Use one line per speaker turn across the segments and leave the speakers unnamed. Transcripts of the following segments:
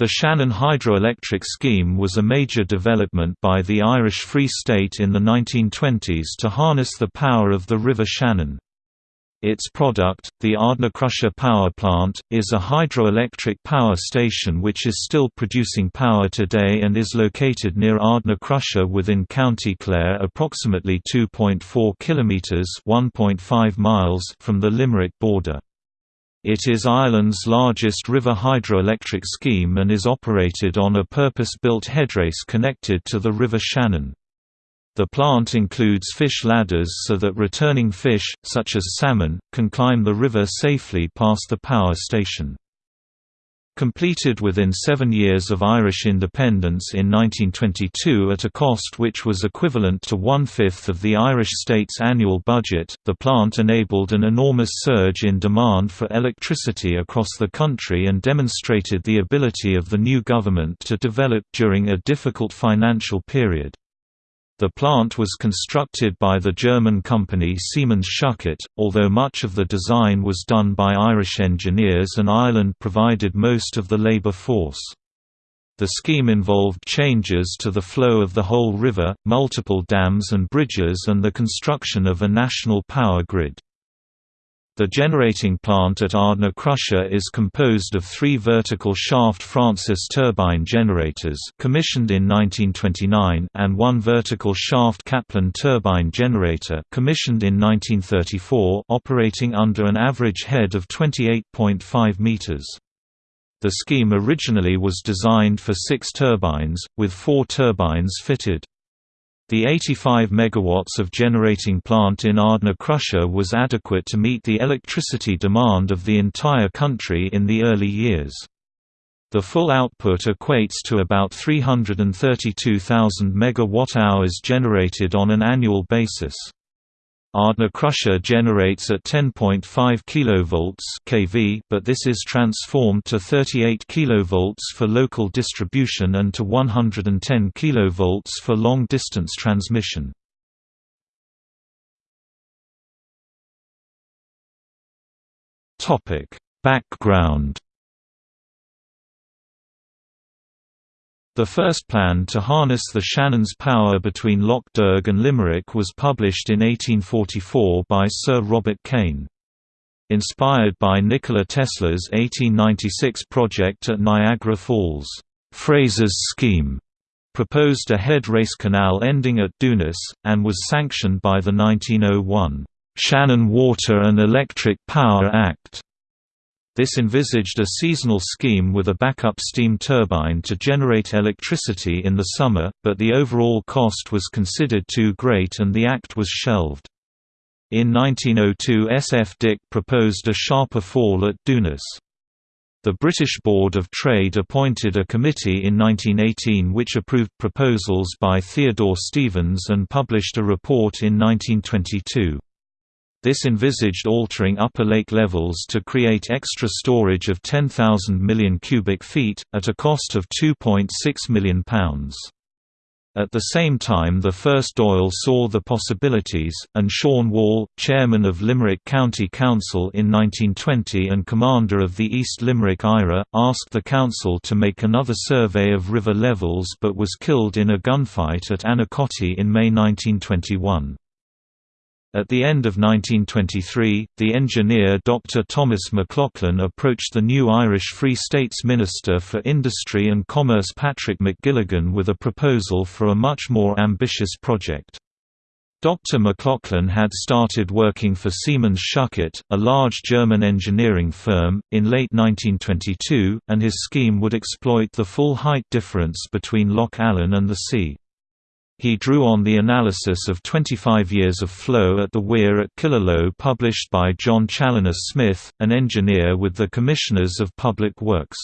The Shannon hydroelectric scheme was a major development by the Irish Free State in the 1920s to harness the power of the River Shannon. Its product, the Ardnacrusha Power Plant, is a hydroelectric power station which is still producing power today and is located near Ardnacrusha within County Clare approximately 2.4 kilometres (1.5 miles) from the Limerick border. It is Ireland's largest river hydroelectric scheme and is operated on a purpose-built headrace connected to the River Shannon. The plant includes fish ladders so that returning fish, such as salmon, can climb the river safely past the power station. Completed within seven years of Irish independence in 1922 at a cost which was equivalent to one-fifth of the Irish state's annual budget, the plant enabled an enormous surge in demand for electricity across the country and demonstrated the ability of the new government to develop during a difficult financial period. The plant was constructed by the German company Siemens Schuckert, although much of the design was done by Irish engineers and Ireland provided most of the labour force. The scheme involved changes to the flow of the whole river, multiple dams and bridges and the construction of a national power grid. The generating plant at Ardnacrusha is composed of three vertical shaft Francis turbine generators commissioned in 1929 and one vertical shaft Kaplan turbine generator commissioned in 1934 operating under an average head of 28.5 meters. The scheme originally was designed for six turbines, with four turbines fitted. The 85 MW of generating plant in Ardnacrusha was adequate to meet the electricity demand of the entire country in the early years. The full output equates to about 332,000 MWh generated on an annual basis. Ardnacrusha generates at 10.5 kV kV, but this is transformed to 38 kV for local distribution and to 110 kV for long-distance transmission. Topic: Background The first plan to harness the Shannon's power between Lough Derg and Limerick was published in 1844 by Sir Robert Kane. Inspired by Nikola Tesla's 1896 project at Niagara Falls, Fraser's scheme proposed a head race canal ending at Doonass, and was sanctioned by the 1901 Shannon Water and Electric Power Act. This envisaged a seasonal scheme with a backup steam turbine to generate electricity in the summer, but the overall cost was considered too great and the act was shelved. In 1902 S. F. Dick proposed a sharper fall at Doonass. The British Board of Trade appointed a committee in 1918 which approved proposals by Theodore Stevens and published a report in 1922. This envisaged altering upper lake levels to create extra storage of 10,000 million cubic feet, at a cost of £2.6 million. At the same time the first Dáil saw the possibilities, and Sean Wall, chairman of Limerick County Council in 1920 and commander of the East Limerick IRA, asked the council to make another survey of river levels but was killed in a gunfight at Annacotty in May 1921. At the end of 1923, the engineer Dr. Thomas McLaughlin approached the new Irish Free States Minister for Industry and Commerce Patrick McGilligan with a proposal for a much more ambitious project. Dr. McLaughlin had started working for Siemens Schuckert, a large German engineering firm, in late 1922, and his scheme would exploit the full height difference between Lough Allen and the sea. He drew on the analysis of 25 years of flow at the weir at Killaloe published by John Challoner Smith, an engineer with the Commissioners of Public Works.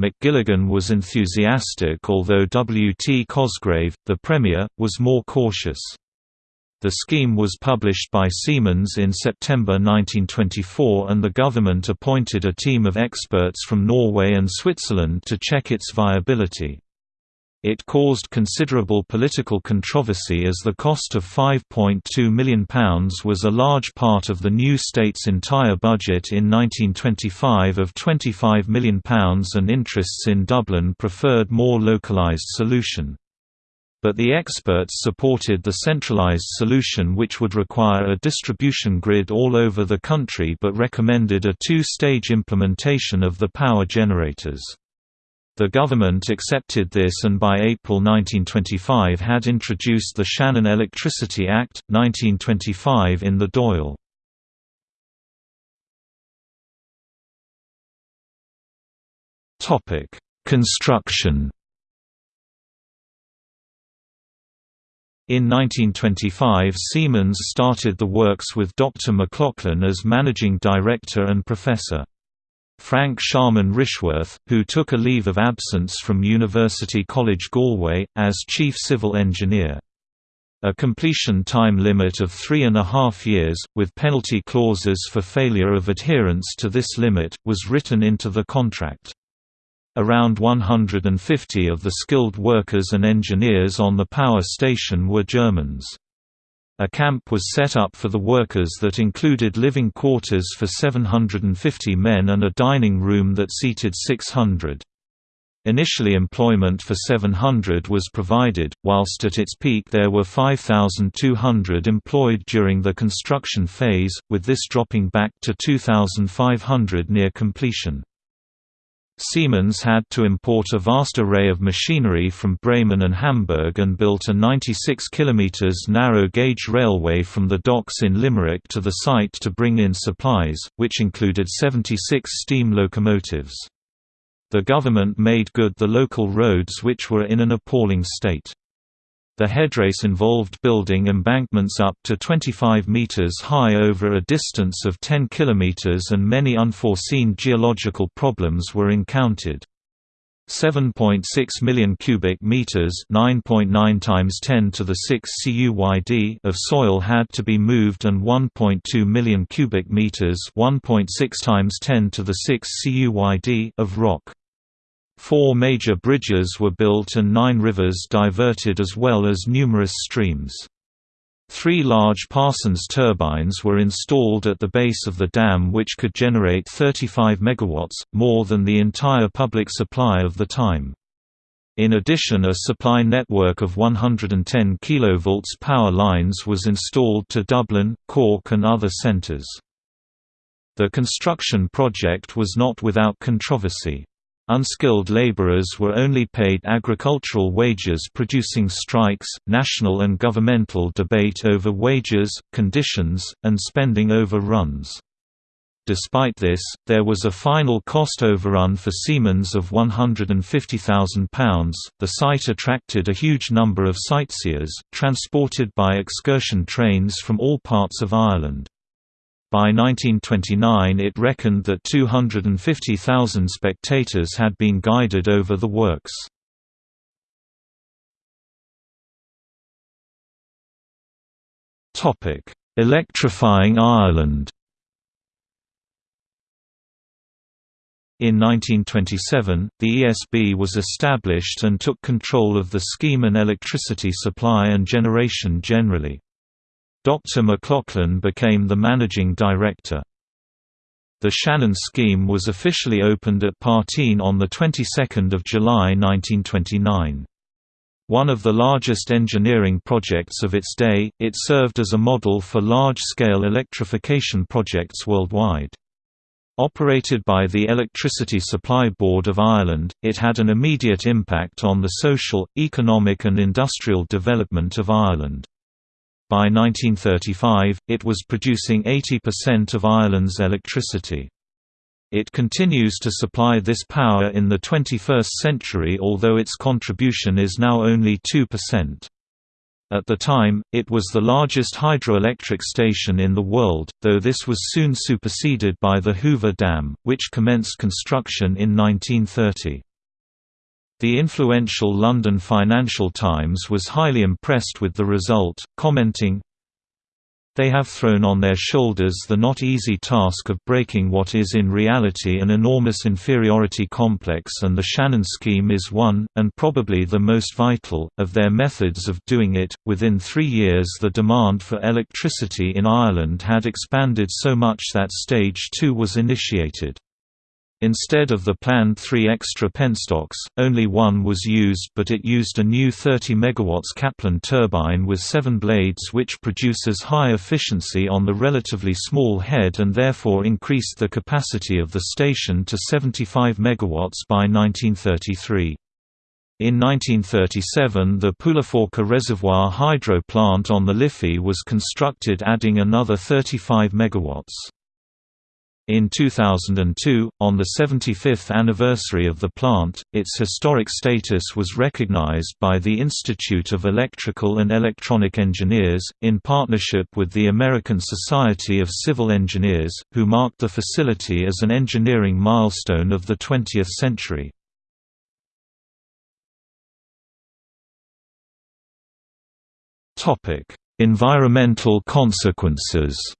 McGilligan was enthusiastic although W. T. Cosgrave, the Premier, was more cautious. The scheme was published by Siemens in September 1924 and the government appointed a team of experts from Norway and Switzerland to check its viability. It caused considerable political controversy as the cost of £5.2 million was a large part of the new state's entire budget in 1925 of £25 million and interests in Dublin preferred more localised solution. But the experts supported the centralised solution which would require a distribution grid all over the country but recommended a two-stage implementation of the power generators. The government accepted this and by April 1925 had introduced the Shannon Electricity Act, 1925 in the Dáil. Construction In 1925 Siemens started the works with Dr. McLaughlin as managing director and professor. Frank Sharman Rishworth, who took a leave of absence from University College Galway, as chief civil engineer. A completion time limit of three and a half years, with penalty clauses for failure of adherence to this limit, was written into the contract. Around 150 of the skilled workers and engineers on the power station were Germans. A camp was set up for the workers that included living quarters for 750 men and a dining room that seated 600. Initially employment for 700 was provided, whilst at its peak there were 5,200 employed during the construction phase, with this dropping back to 2,500 near completion. Siemens had to import a vast array of machinery from Bremen and Hamburg and built a 96 km narrow-gauge railway from the docks in Limerick to the site to bring in supplies, which included 76 steam locomotives. The government made good the local roads which were in an appalling state. The headrace involved building embankments up to 25 meters high over a distance of 10 kilometers and many unforeseen geological problems were encountered. 7.6 million cubic meters, 9.9 times 10 to the 6 CUYD of soil had to be moved and 1.2 million cubic meters, 1.6 times 10 to the 6 CUYD of rock. Four major bridges were built and nine rivers diverted as well as numerous streams. Three large Parsons turbines were installed at the base of the dam which could generate 35 MW, more than the entire public supply of the time. In addition a supply network of 110 kV power lines was installed to Dublin, Cork and other centres. The construction project was not without controversy. Unskilled laborers were only paid agricultural wages producing strikes, national and governmental debate over wages, conditions, and spending overruns. Despite this, there was a final cost overrun for Siemens of £150,000. The site attracted a huge number of sightseers, transported by excursion trains from all parts of Ireland. By 1929 it reckoned that 250,000 spectators had been guided over the works. Electrifying Ireland In 1927, the ESB was established and took control of the scheme and electricity supply and generation generally. Dr. McLaughlin became the managing director. The Shannon scheme was officially opened at Parteen on the 22nd of July 1929. One of the largest engineering projects of its day, it served as a model for large-scale electrification projects worldwide. Operated by the Electricity Supply Board of Ireland, it had an immediate impact on the social, economic and industrial development of Ireland. By 1935, it was producing 80% of Ireland's electricity. It continues to supply this power in the 21st century although its contribution is now only 2%. At the time, it was the largest hydroelectric station in the world, though this was soon superseded by the Hoover Dam, which commenced construction in 1930. The influential London Financial Times was highly impressed with the result, commenting, They have thrown on their shoulders the not easy task of breaking what is in reality an enormous inferiority complex and the Shannon scheme is one, and probably the most vital, of their methods of doing it. Within three years the demand for electricity in Ireland had expanded so much that Stage 2 was initiated. Instead of the planned three extra penstocks, only one was used but it used a new 30 MW Kaplan turbine with seven blades which produces high efficiency on the relatively small head and therefore increased the capacity of the station to 75 MW by 1933. In 1937 the Poulaphouca Reservoir hydro plant on the Liffey was constructed adding another 35 MW. In 2002, on the 75th anniversary of the plant, its historic status was recognized by the Institute of Electrical and Electronic Engineers, in partnership with the American Society of Civil Engineers, who marked the facility as an engineering milestone of the 20th century. Environmental consequences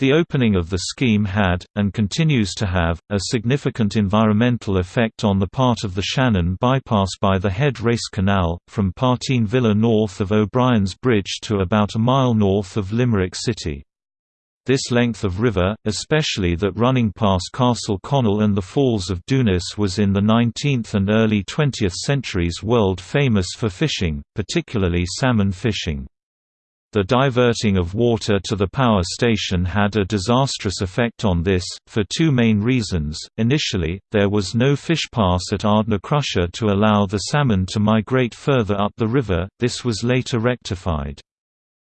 The opening of the scheme had, and continues to have, a significant environmental effect on the part of the Shannon bypass by the Head Race Canal, from Parteen Villa north of O'Brien's Bridge to about a mile north of Limerick City. This length of river, especially that running past Castle Connell and the Falls of Doonass was in the 19th and early 20th centuries world famous for fishing, particularly salmon fishing. The diverting of water to the power station had a disastrous effect on this, for two main reasons. Initially, there was no fish pass at Ardnacrusha to allow the salmon to migrate further up the river, this was later rectified.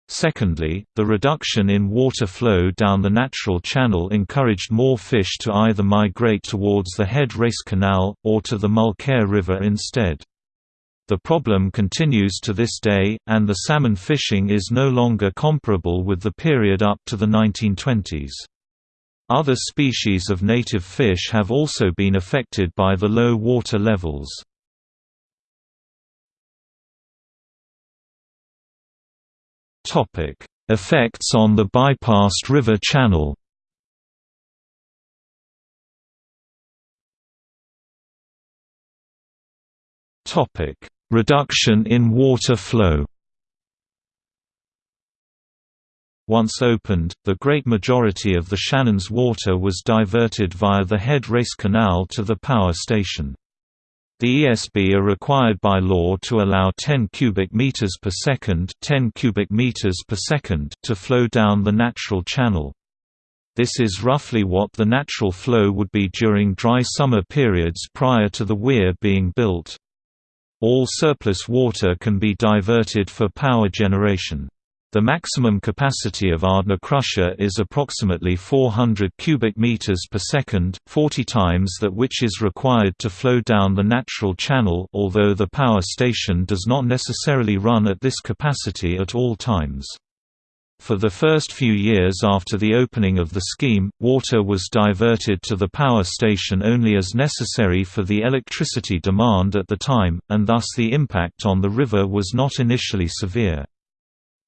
Secondly, the reduction in water flow down the natural channel encouraged more fish to either migrate towards the head race canal, or to the Mulcair River instead. The problem continues to this day, and the salmon fishing is no longer comparable with the period up to the 1920s. Other species of native fish have also been affected by the low water levels. Effects on the bypassed river channel Topic: Reduction in water flow Once opened, the great majority of the Shannon's water was diverted via the Head Race Canal to the power station. The ESB are required by law to allow 10 cubic meters per second, 10 cubic meters per second to flow down the natural channel. This is roughly what the natural flow would be during dry summer periods prior to the weir being built. All surplus water can be diverted for power generation. The maximum capacity of Ardnacrusha is approximately 400 cubic meters per second, 40 times that which is required to flow down the natural channel although the power station does not necessarily run at this capacity at all times. For the first few years after the opening of the scheme, water was diverted to the power station only as necessary for the electricity demand at the time, and thus the impact on the river was not initially severe.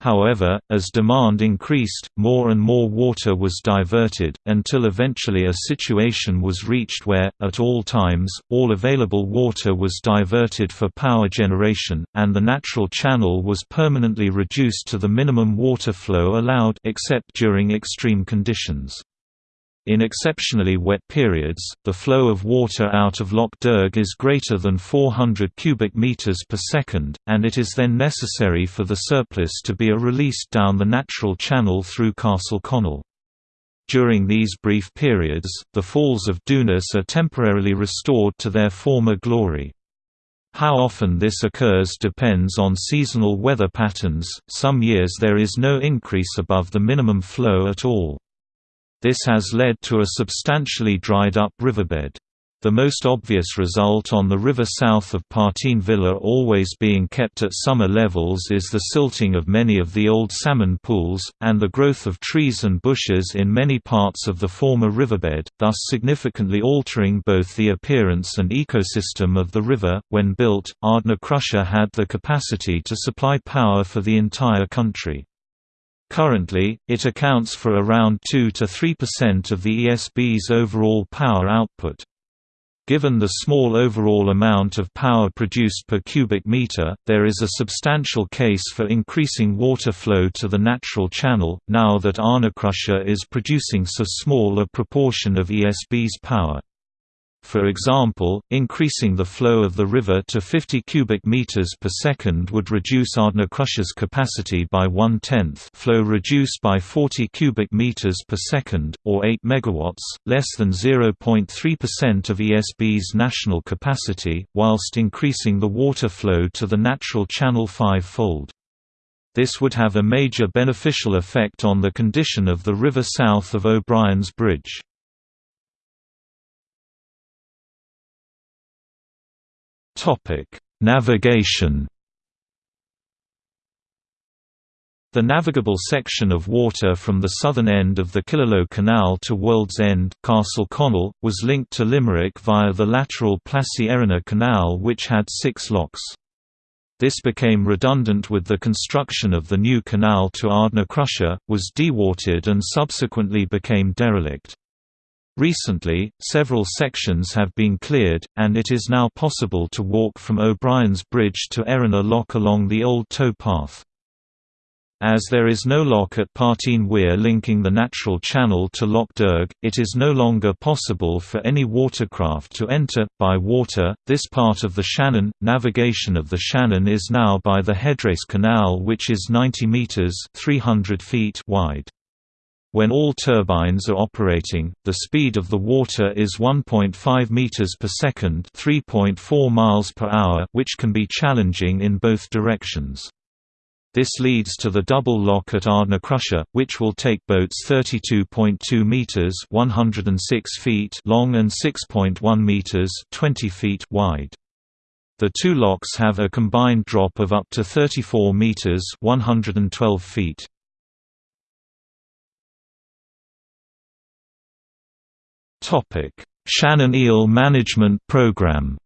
However, as demand increased, more and more water was diverted, until eventually a situation was reached where, at all times, all available water was diverted for power generation, and the natural channel was permanently reduced to the minimum water flow allowed except during extreme conditions. In exceptionally wet periods, the flow of water out of Lough Derg is greater than 400 cubic meters per second, and it is then necessary for the surplus to be released down the natural channel through Castle Connell. During these brief periods, the Falls of Doonass are temporarily restored to their former glory. How often this occurs depends on seasonal weather patterns, some years there is no increase above the minimum flow at all. This has led to a substantially dried up riverbed. The most obvious result on the river south of Parteen Villa always being kept at summer levels is the silting of many of the old salmon pools, and the growth of trees and bushes in many parts of the former riverbed, thus significantly altering both the appearance and ecosystem of the river. When built, Ardnacrusha had the capacity to supply power for the entire country. Currently, it accounts for around 2 to 3% of the ESB's overall power output. Given the small overall amount of power produced per cubic meter, there is a substantial case for increasing water flow to the natural channel, now that Ardnacrusha is producing so small a proportion of ESB's power. For example, increasing the flow of the river to 50 cubic meters per second would reduce Ardnacrusha's capacity by one-tenth flow reduced by 40 cubic meters per second, or 8 megawatts, less than 0.3% of ESB's national capacity, whilst increasing the water flow to the natural channel five-fold. This would have a major beneficial effect on the condition of the river south of O'Brien's Bridge. Navigation. The navigable section of water from the southern end of the Killaloe Canal to World's End Castle Connell, was linked to Limerick via the lateral Plassey Erina Canal which had six locks. This became redundant with the construction of the new canal to Ardnacrusha, was dewatered and subsequently became derelict. Recently, several sections have been cleared, and it is now possible to walk from O'Brien's Bridge to Erina Lock along the old tow path. As there is no lock at Parteen Weir linking the natural channel to Lough Derg, it is no longer possible for any watercraft to enter, by water, this part of the Shannon. Navigation of the Shannon is now by the Headrace Canal which is 90 metres 300 feet wide. When all turbines are operating, the speed of the water is 1.5 meters per second, 3.4 miles per hour, which can be challenging in both directions. This leads to the double lock at Ardnacrusha, which will take boats 32.2 meters (106 feet) long and 6.1 meters (20 feet) wide. The two locks have a combined drop of up to 34 meters (112 feet). Topic: Shannon Eel Management Program.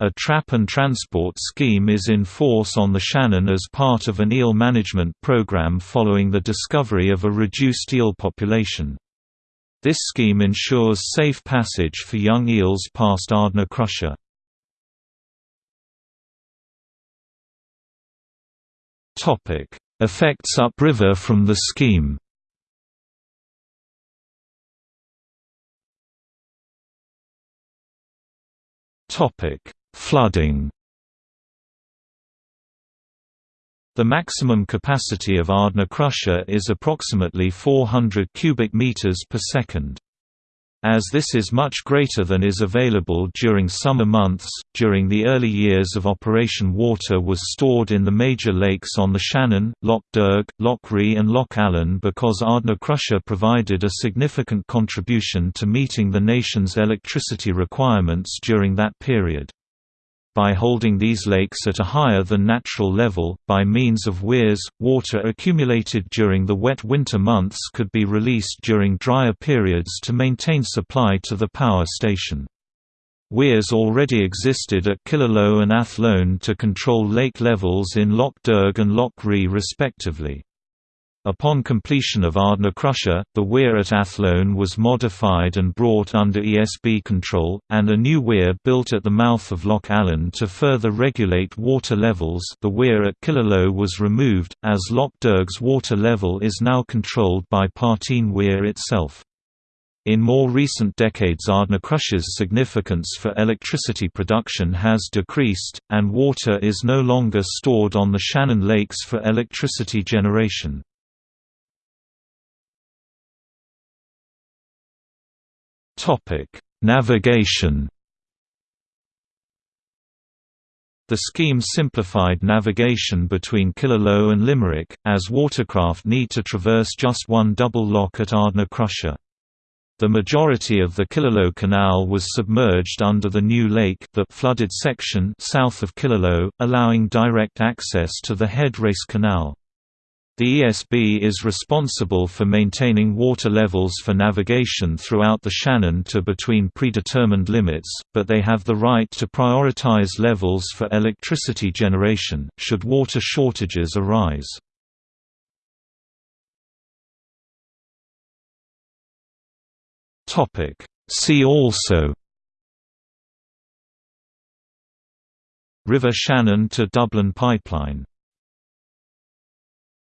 A trap and transport scheme is in force on the Shannon as part of an eel management program following the discovery of a reduced eel population. This scheme ensures safe passage for young eels past Ardnacrusha. Effects upriver from the scheme Topic: Flooding. The maximum capacity of Ardnacrusha is approximately 400 cubic meters per second. As this is much greater than is available during summer months, during the early years of operation water was stored in the major lakes on the Shannon, Lough Derg, Lough Ree and Lough Allen because Ardnacrusha provided a significant contribution to meeting the nation's electricity requirements during that period by holding these lakes at a higher than natural level, by means of weirs, water accumulated during the wet winter months could be released during drier periods to maintain supply to the power station. Weirs already existed at Killaloe and Athlone to control lake levels in Lough Derg and Lough Ree respectively. Upon completion of Ardnacrusha, the weir at Athlone was modified and brought under ESB control, and a new weir built at the mouth of Lough Allen to further regulate water levels the weir at Killaloe was removed, as Lough Derg's water level is now controlled by Parteen Weir itself. In more recent decades Ardnacrusha's significance for electricity production has decreased, and water is no longer stored on the Shannon Lakes for electricity generation. Topic: Navigation. The scheme simplified navigation between Killaloe and Limerick, as watercraft need to traverse just one double lock at Ardnacrusha. The majority of the Killaloe Canal was submerged under the new lake that flooded section south of Killaloe, allowing direct access to the Head Race Canal. The ESB is responsible for maintaining water levels for navigation throughout the Shannon to between predetermined limits, but they have the right to prioritize levels for electricity generation, should water shortages arise. See also River Shannon to Dublin Pipeline